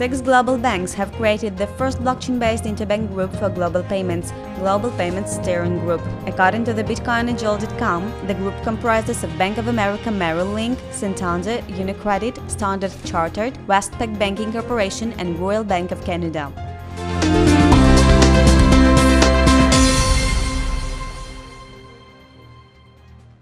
Six global banks have created the first blockchain-based interbank group for global payments, Global Payments Steering Group. According to the BitcoinAngel.com, the group comprises of Bank of America Merrill Lynch, Santander, Unicredit, Standard Chartered, Westpac Banking Corporation and Royal Bank of Canada.